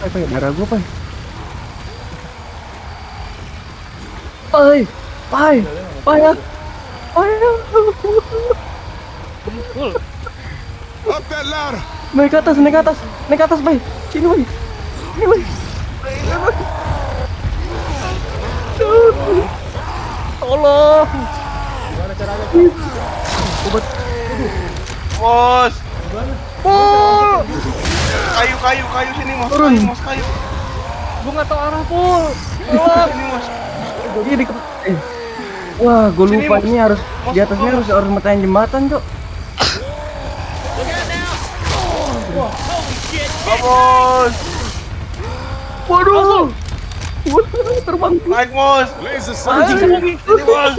Pai, pai, darah gua, pai. Pai, pai, pai, ya. pai. ya. Up that ladder. Naik ke atas, naik ke atas, naik ke atas, pai. Sini, pai. Sini, pai. Tolong. Obat. Bos. Pul. Kayu, kayu, kayu sini mas. Turun. Kayu, mas, kayu. Gua nggak tahu arah pul. Sini mas. Iya di eh. Wah, gue Sini, lupa Mas. ini harus Mas, di atasnya tolong. harus harus metain jembatan, Cok. Bos. Waduh. Waduh, terbang. Naik bos. Anjing lagi. Bos.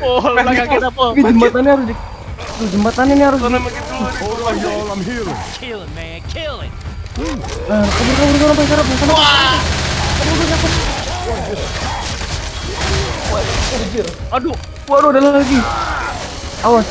Pol, belakang kita. Ini jembatannya harus di Tuh, jembatan ini harus Sana begitu. Hold on, y'all. I'm healing. Kill it, man. Kill it. Nah, kabur kabur kabur sampai sarap sana. Aduh. Waduh, ada lagi. Awas.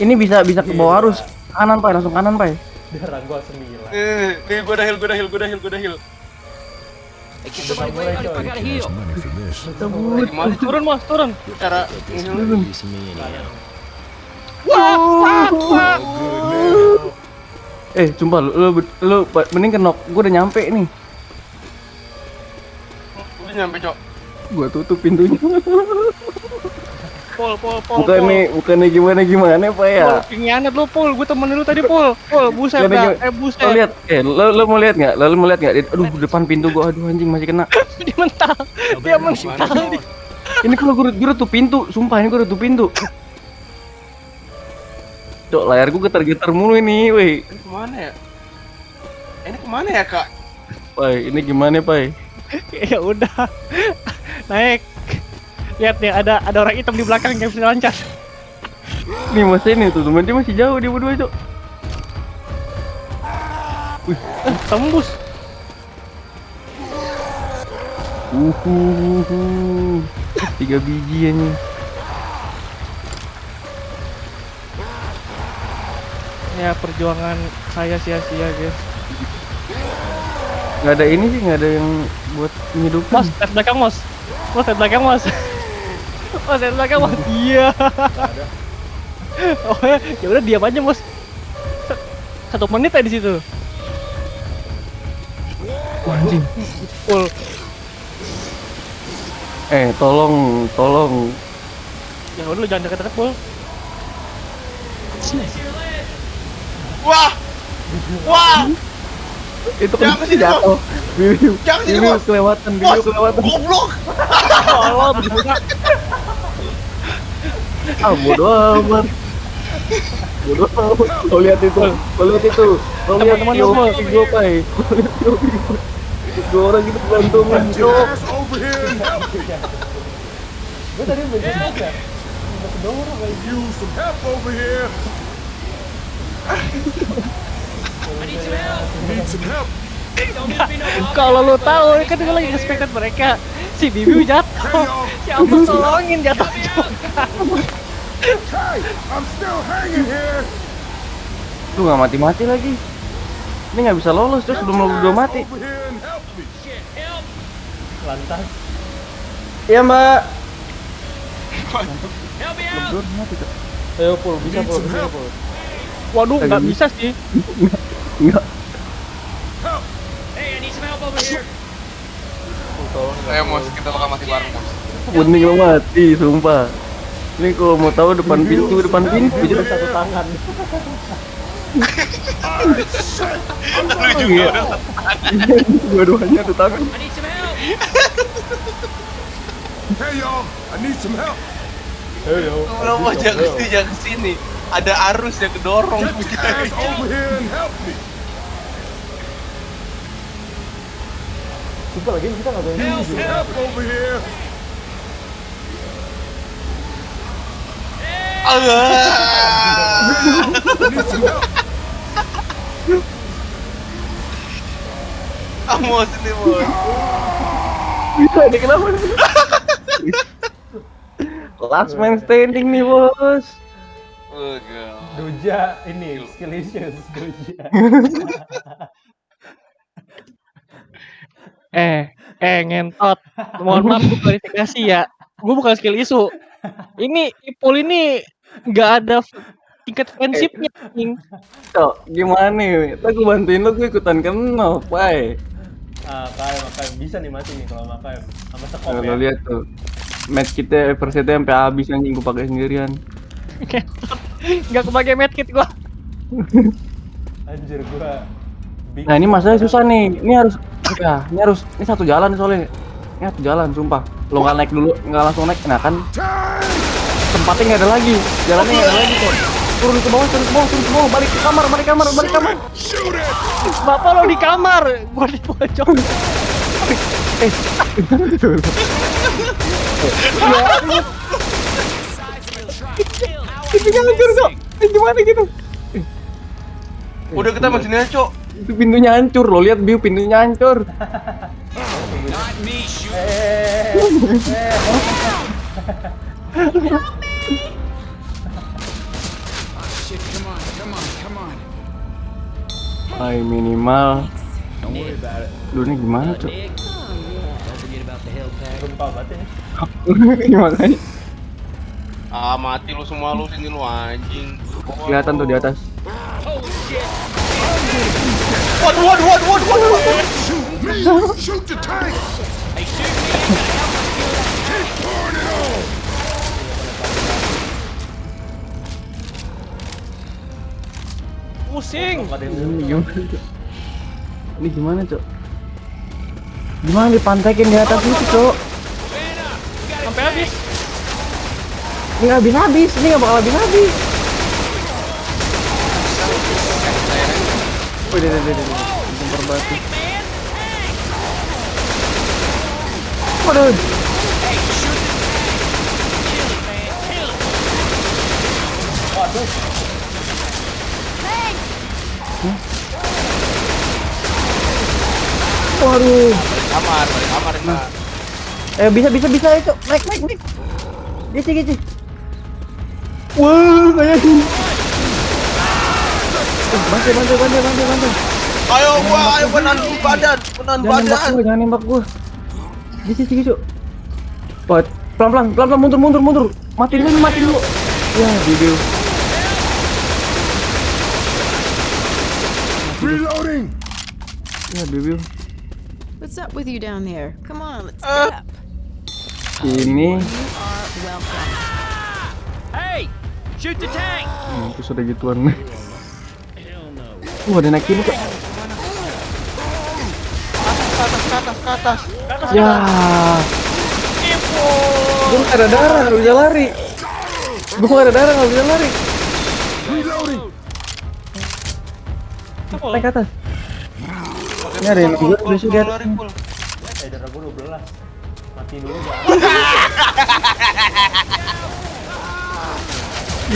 Ini bisa bisa ke bawah arus. Kanan, Pak, langsung kanan, Pak. Eh, nih gua dah heal, gua dah heal, gua dah heal, gua dah heal. I gotta heal. Money for this. Eh, Gimana Turun, Ngeheal? Eh, sumpah lu lu, lu mending ke knock. Gua udah nyampe nih. Udah nyampe, Cok. Gua tutup pintunya. Pol, pol, pol. Bukannya bukannya gimana gimana, Pak ya. Pol, pinggiannya lu, Pol. Gue temenin lu tadi, Pol. Pol, buset dah. Eh, buset. Lo lihat, eh lo, lo mau lihat nggak? Lo, lo mau lihat nggak? Aduh, depan pintu gua, aduh anjing masih kena. Dia mental. Dia mental. Ini kalau gua, gua tutup pintu, sumpah ini gua tutup pintu. Cok, layar gua getar-getar mulu ini, weh. Ini ke mana ya? Ini ke mana ya, Kak? Pai, ini gimana, Pai? ya udah. Naik. Lihat nih, ada ada orang hitam di belakang yang bisa lancar. Nih mas ini tuh, teman dia masih jauh dia berdua, Cok. Eh, tembus. Uhuhu. Tiga biji ini. Ya, perjuangan saya sia-sia, guys. Nggak ada ini sih, nggak ada yang buat ngidupin. Mas, lihat belakang, Mas. Mas, lihat belakang, Mas. Mas, lihat belakang, Mas. Iya. Oh, ya udah diam aja, Mas. Satu menit ya di situ. Wah, anjing. Full. Eh, tolong, tolong. Ya udah lu jangan deket-deket, Pul. Wah! Wah! Itu kan sini, jatuh. Biu, Jangan Bos. kelewatan, biu Bos, kelewatan. goblok! Allah, berguna. Ah, bodo amat. Bodo amat. Kau lihat itu, kau lihat itu. Kau lihat Teman-teman Yopi semua. gue, Pai. Gue. Dua orang gitu berantungan, Cok. and help me. Use some help over here. Need some help. Kalau lu tahu, kan gue lagi nge mereka. Si Bibi jatuh. Si Ampun tolongin jatuh juga. Hey, I'm still hanging here. Lu nggak mati-mati lagi. Ini nggak bisa lolos terus belum lo udah mati. Me. Iya mbak. Belum mati Cok. Ayo pul, bisa pul, bisa pul. Waduh, nggak bisa sih. Enggak. Ayo, Mos, kita bakal mati bareng, Mos. Lo mati, sumpah. Ini kalau mau tahu depan pintu, depan pintu jadi satu tangan. Lu juga udah Dua-duanya satu tangan. Hey, y'all. I need some help. Mau jangan ke sini, jangan ke sini. Ada arus yang kedorong kita. Sumpah lagi kita nggak Need some help over here. Ah. Need some help. Ah, Mos ini, Mos. Bisa nih kenapa? Last man standing nih bos. Oh. Doja ini skillicious Doja. Eh, eh ngentot. Mohon maaf gue klarifikasi ya. Gue bukan skill isu. Ini Ipul ini nggak ada tingkat friendshipnya. anjing. Cok, gimana nih? Ntar gue bantuin lo, gue ikutan kenal, pai. Ah, kayak makanya bisa nih mati nih kalau makanya sama sekop Nah, ya. lo lihat tuh. Match kita Everset sampai habis anjing gue pakai sendirian. Ngentot. Nggak kebagi medkit gue. Anjir gua Nah, ini masalahnya susah nih. Ini harus ya, ini harus ini satu jalan soalnya. Ini satu jalan, sumpah. Lo nggak naik dulu, nggak langsung naik, nah kan tempatnya nggak ada lagi, jalannya nggak ada lagi kok. Turun ke bawah, turun ke bawah, turun ke bawah, balik ke kamar, balik ke kamar, balik ke kamar. Bapak lo di kamar. Gue di pojok. Eh, pintunya hancur cok. Eh, gimana gitu? Udah kita masih nih, Cok. Itu pintunya hancur, lo lihat view pintunya hancur. Ay minimal. Lu ini gimana cok? Gempa banget ya. gimana? Ah, mati lu semua lu sini lu anjing. Kelihatan tuh di atas. Waduh, waduh, waduh, waduh, waduh, waduh. Me! Shoot the tank! Pusing. Cok? Ini gimana cok? Gimana dipantekin di atas itu cok? Nggak habis habis, ini nggak bakal habis habis. Oh, deh, deh, deh, deh. Lempar batu. Waduh. Hah? Waduh. Kamar, kamar kita. Eh bisa bisa bisa itu naik naik naik. Gici gici. Wah kayak gini. Eh, bantu bantu bantu bantu bantu. Ayo gua, ayo dulu badan, menahan Jangan nembak badan. gua, jangan nembak gua. Gici gici gici. Wah, pelan pelan pelan pelan mundur mundur mundur. Mati dulu mati dulu. Ya video. Reloading! Ya video. What's up with you down there? Come on, let's get up. Ini You are welcome. Hmm, terus ada gituan. Wah, ada naik ini kok. Ke atas, ke atas, ke atas. Ya. Gue nggak ada darah, nggak bisa lari. Gue nggak ada darah, nggak bisa lari. Naik ke atas. Ini ada yang juga bisa pul. Eh darah gua 12. Mati dulu. My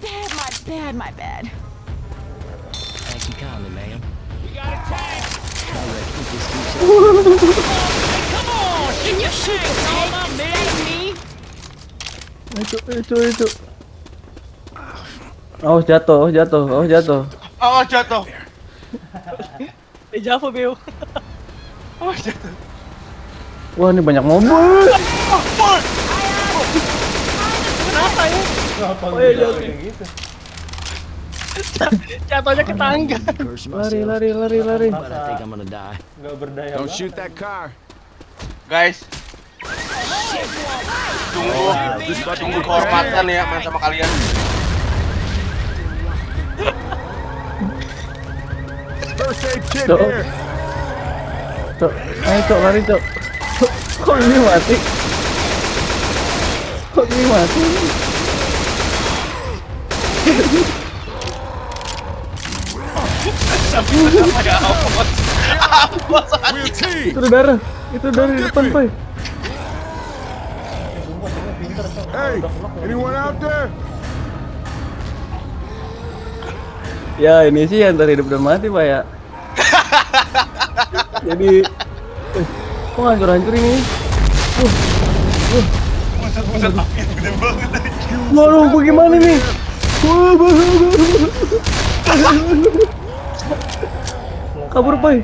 bad, my bad, my bad. Thank you kindly, ma'am. Can you shoot the tank instead of me? Itu, itu, itu. Oh jatuh, oh jatuh, oh jatuh. Oh, jatuh. Eh Java Beo. Oh, jatuh. Wah ini banyak mobil. Kenapa ya? Kenapa Oh, iya, gitu? Jatuhnya ke tangga. Lari, lari, lari, lari. Enggak berdaya Don't shoot that car. Guys. Tunggu, tunggu kehormatan ya main sama kalian. First aid kit here. Cok, ayo cok, lari cok. Kok ini mati? Kok ini mati? Itu darah. Itu dari depan, Pai. Hey, anyone out there? Ya ini sih antara hidup dan mati pak ya. Jadi, kok hancur-hancur ini? Buset buset api gede banget anjing. Waduh, bagaimana nih? Wah, Kabur, Pai.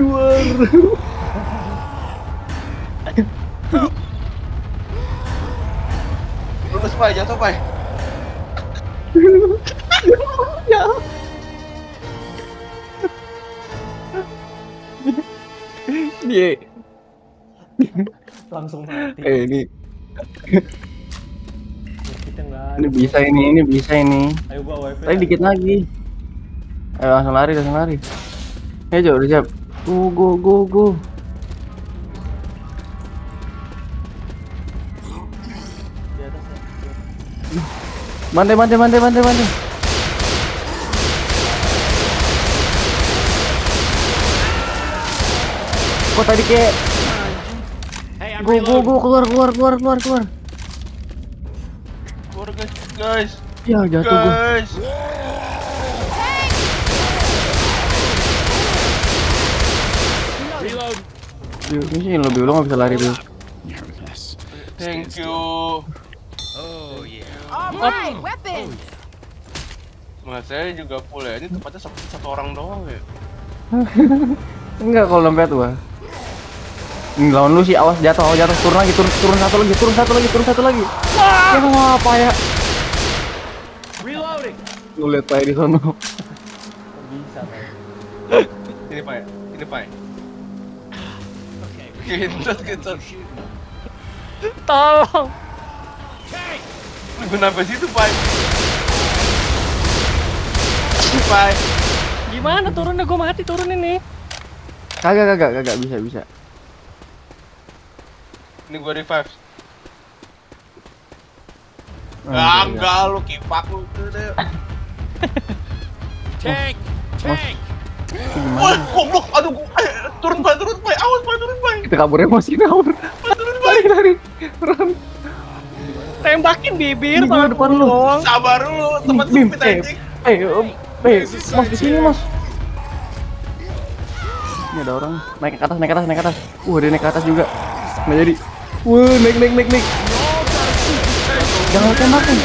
Luar. Lurus pai jatuh pai. ya. Dia, Langsung mati. eh ini, Kita ada. ini bisa ini, ini bisa ini. Ayo gua wifi. Tadi dikit lagi. Ayo langsung lari, langsung lari. Ayo udah siap. Go, go, go, go. Di atas ya. Bantai, bantai, bantai, bantai, bantai. Kok tadi kayak go, go, go, keluar, keluar, keluar, keluar, keluar. Keluar guys guys Ya jatuh gua. guys. Reload. Ini sih lebih lu nggak bisa lari dulu. Thank you. All right, weapons. Mas saya juga full ya. Ini tempatnya satu, satu orang doang ya. Enggak kalau dompet gua. Ini lawan lu sih, awas jatuh, awas jatuh, turun lagi, turun, turun satu lagi, turun satu lagi, turun satu lagi. Ya apa ya? Reloading. Lu lihat Pak di sono. Kok bisa Pai? Ini pai. Ini pai. Okay. Gentot gentot. Tolong. Gue nambah situ pai. Ini pai. Gimana turunnya? Gue mati turun ini. Kagak, kagak, kagak bisa, bisa. Ini gue revive. Ah, Ah, enggak, enggak lu kipak lu itu deh. Tank. Tank. Wah, goblok. Aduh, gua eh, turun pai, turun pai. Awas pai, turun pai. Kita kabur emosi kabur. Lari, lari. Run. Tembakin bibir gua tangan depan gua lu. Sabar dulu, tempat Bim, sempit eh, anjing. eh, eh, mas di sini mas. Ini ada orang naik ke atas, naik ke atas, naik ke atas. Wah, dia naik ke atas juga. Nggak jadi. Wah, naik, naik, naik, naik. Jangan tembakin.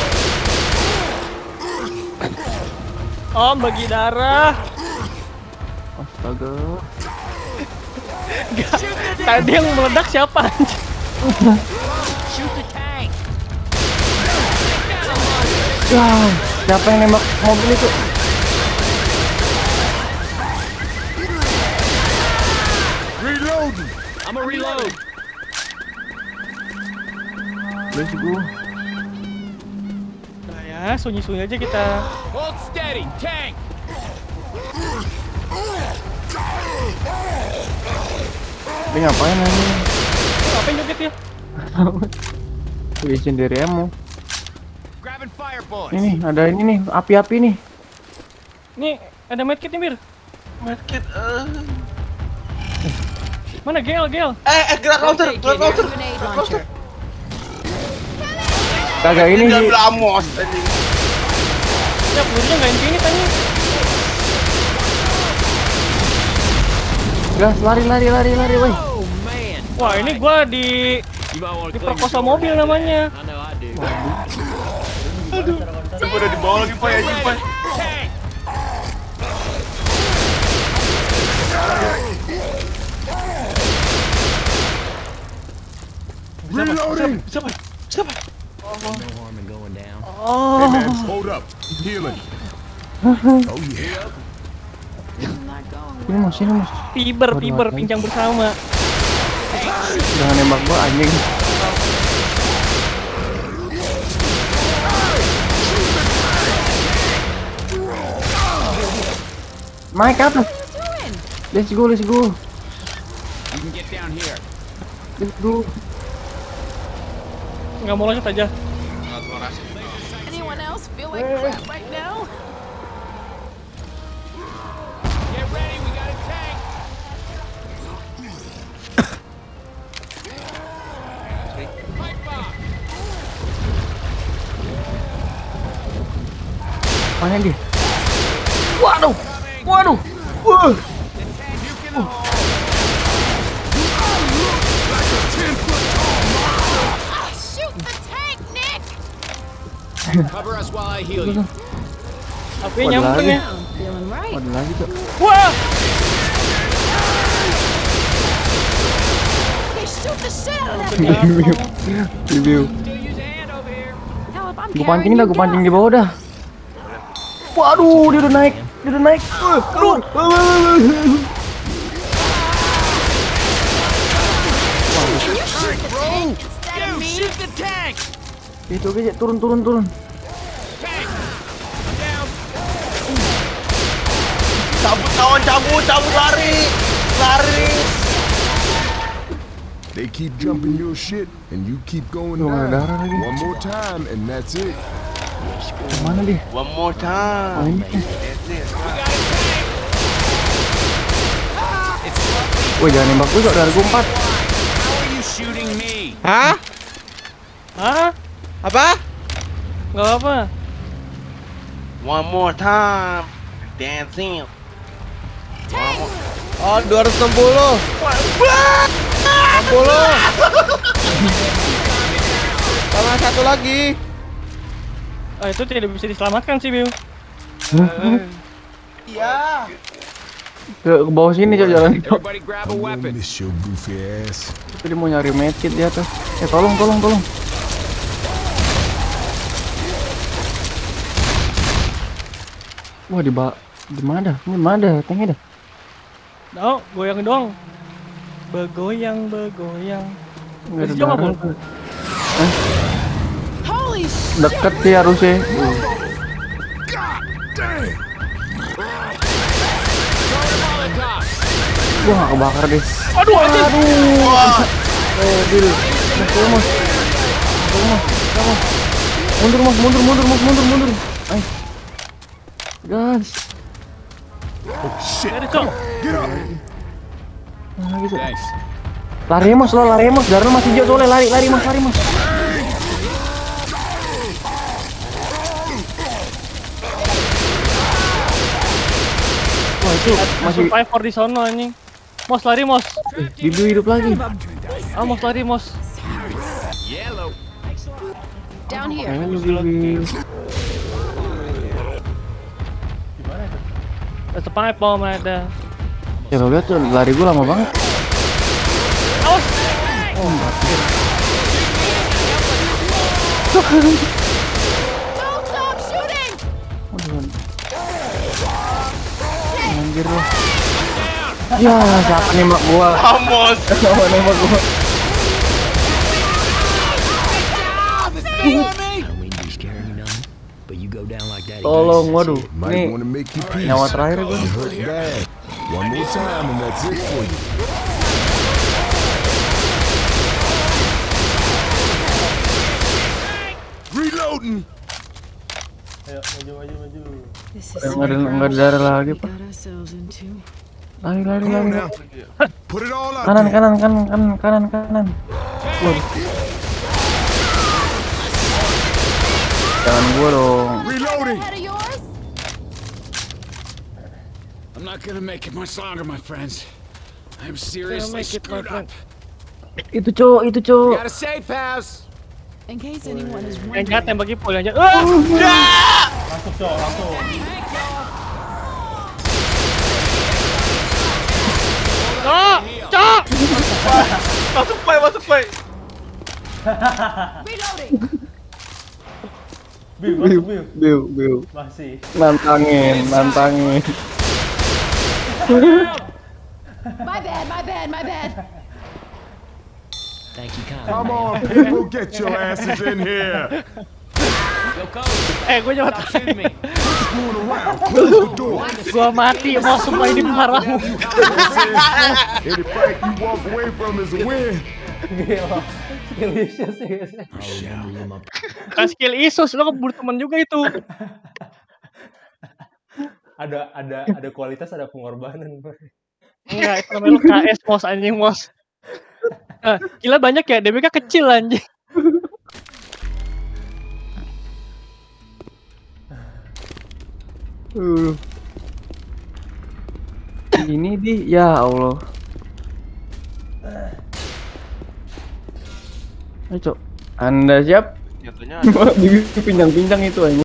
Om bagi darah. Astaga. Tadi yang meledak siapa. Wah, siapa yang nembak mobil itu? Reloading. I'm a reload. Let's go. Nah ya, sunyi-sunyi aja kita. Hold steady. Tank. Dia ngapain ini? Ngapain joget ya? Bikin diri emo. Grabbing fire bullets. Ini ada ini nih, api-api nih. Nih, ada medkit nih, Bir. Medkit. eh. Mana Gel, Gel? Eh, eh, gerak launcher, gerak. Grenade Gerak launcher. Kagak ini Dia sih. ambil amos anjing. Ya, pelurunya nggak infinite anjing. Gas, lari, lari, lari, lari, woi. Wah, ini gua di diperkosa mobil namanya. Aduh, udah udah dibawa lagi anjing pai. Tank. Reloading. Bisa pai. Bisa pai. No harm in going down. Hey man, hold up. Healing. Oh yeah. Ini mas, ini mas. Fiber, Waduh, fiber, waduh. pincang bersama. Jangan nembak gua anjing. Naik ke atas. Let's go, let's go. You can get down here. Let's go. Nggak mau lanjut aja. Anyone else feel like crap right now? Get ready. We got a tank. Pipe bomb. Mana dia? Waduh. Waduh. Wah. Tapi lagi. ya. Waduh lagi cok. Wah, Review. Review. Gue pancing dah, gue pancing di bawah dah. Waduh, dia udah naik, dia udah naik. Uh, Aduh. Itu oke, turun, turun, turun. Cabut kawan, cabut, cabut lari. Lari. They keep jumping your shit, and you keep going down. One more time, and that's it. Mana dia? One more Oh, time. it. Woi, jangan nembak gue, Cok. Dari gue empat. Hah? Hah? Apa? Gak apa. One more time. Dancing. Oh, 260. 60. Tambah satu lagi. Oh, itu tidak bisa diselamatkan sih, Biu. Iya. Ke, ke bawah sini, Cok, jalan, Cok. Everybody grab a I weapon. won't miss your goofy ass. Itu dia mau nyari medkit di atas. Eh, tolong, tolong, tolong. Wah, di ba di mana dah? Ini mana dah? Tanknya dah. Oh, goyang dong. Begoyang, begoyang. Enggak ada darah. Shit. Deket sih harusnya. Uh. Gua gak kebakar deh. Aduh. Eh, Dil. Mas, tolong, mas. Tolong, mas. Tolong, mas. Mundur, mas. Mundur, mundur, mas. Mundur, mundur. Ayo. Gas. Ada, Cok. Nah, lagi, Cok. Thanks. Lari, mas. Lo lari, mas. Darah masih hijau soalnya. Lari, lari, mas. Lari, mas. Wah, itu masih Survivor di sono anjing. Mos lari, Mos. Bibi hidup lagi. Ah, Mos lari, Mos. Yellow. Down here. Bibi. Ada pipe bomb ada. Ya lo lihat tuh lari gue lama banget. Awas. Shooting. Waduh. Anjir lo. Ya, siapa nembak gua? Vamos. Siapa nembak gua? Tolong, waduh. Ini nyawa terakhir gue. Reloading. Ayo, maju, maju, maju. This Nggak ada nggak ada darah lagi pak. Lari lari lari. Kanan kanan kanan kanan kanan kanan. Waduh. Jangan gua dong. Reloading. Head of yours? I'm not gonna make it much longer, my friends. I'm seriously make it, screwed friend. up. Itu cowok itu We cowok. got a safe house. In case anyone is Yang wondering. jahat tembak Ipul yang jahat. Ah! Masuk, Cok, langsung. Cok! Cok! Masuk play, masuk play. Reloading. Biu, masuk, Biu. Biu biu. Masih. Nantangin nantangin. My bad, my bad, my bad. Thank you, kindly. Come on, people, get your asses in here. Yo, coach, Eh, gue door. Gua mati, mau semua ini parahmu. Any fight you walk away from is a win. Gila. Skill issues sih, guys. Kan skill Isus, lo keburu temen juga itu. Ada ada ada kualitas, ada pengorbanan. Enggak, itu namanya KS Mos anjing Mos. Nah, gila banyak ya, DBK kecil anjing. Uh. Ini di ya Allah. Ayo. Anda siap? Ada. Bibir pinjang-pinjang itu aja.